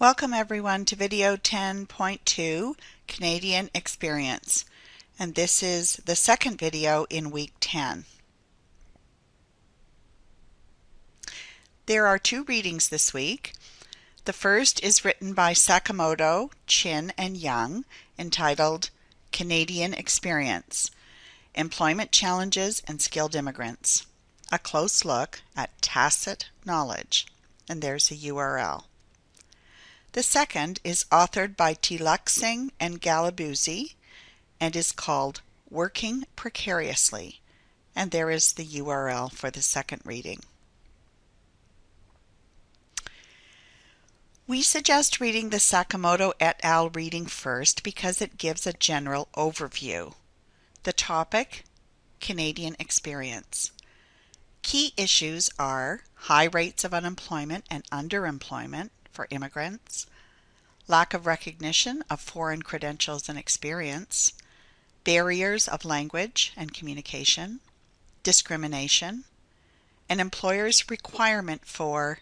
Welcome everyone to video 10.2 Canadian Experience and this is the second video in week 10. There are two readings this week. The first is written by Sakamoto, Chin, and Young entitled Canadian Experience Employment Challenges and Skilled Immigrants. A close look at tacit knowledge. And there's a URL. The second is authored by Teelucksingh and Galabuzi and is called Working Precariously, and there is the URL for the second reading. We suggest reading the Sakamoto et al. reading first because it gives a general overview. The topic Canadian experience. Key issues are high rates of unemployment and underemployment, for immigrants, lack of recognition of foreign credentials and experience, barriers of language and communication, discrimination, an employer's requirement for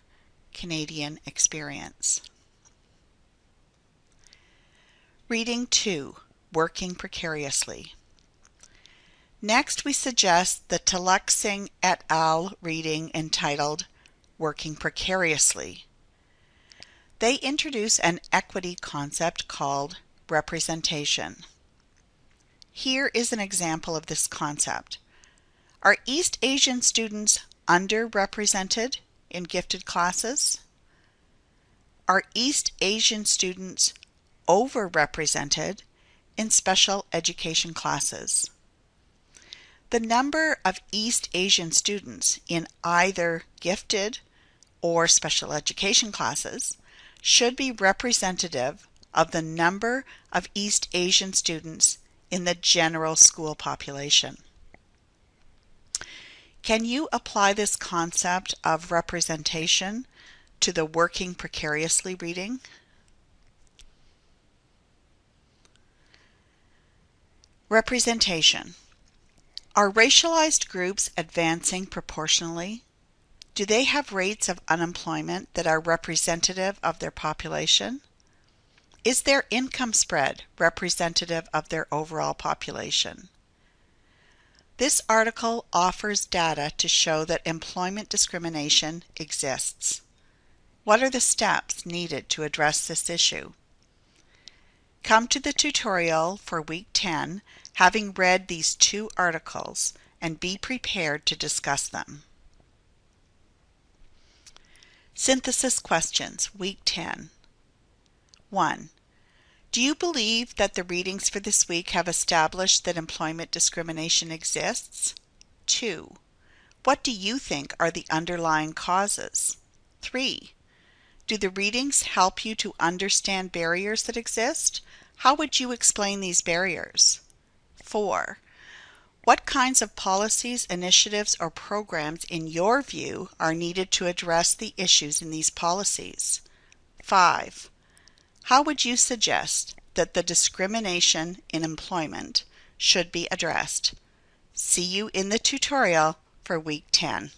Canadian experience. Reading 2 Working Precariously. Next, we suggest the Teelucksingh et al. reading entitled Working Precariously they introduce an equity concept called representation. Here is an example of this concept. Are East Asian students underrepresented in gifted classes? Are East Asian students overrepresented in special education classes? The number of East Asian students in either gifted or special education classes should be representative of the number of East Asian students in the general school population. Can you apply this concept of representation to the working precariously reading? Representation. Are racialized groups advancing proportionally do they have rates of unemployment that are representative of their population? Is their income spread representative of their overall population? This article offers data to show that employment discrimination exists. What are the steps needed to address this issue? Come to the tutorial for week 10 having read these two articles and be prepared to discuss them. Synthesis questions, week 10. 1. Do you believe that the readings for this week have established that employment discrimination exists? 2. What do you think are the underlying causes? 3. Do the readings help you to understand barriers that exist? How would you explain these barriers? 4. What kinds of policies, initiatives, or programs, in your view, are needed to address the issues in these policies? 5. How would you suggest that the discrimination in employment should be addressed? See you in the tutorial for week 10.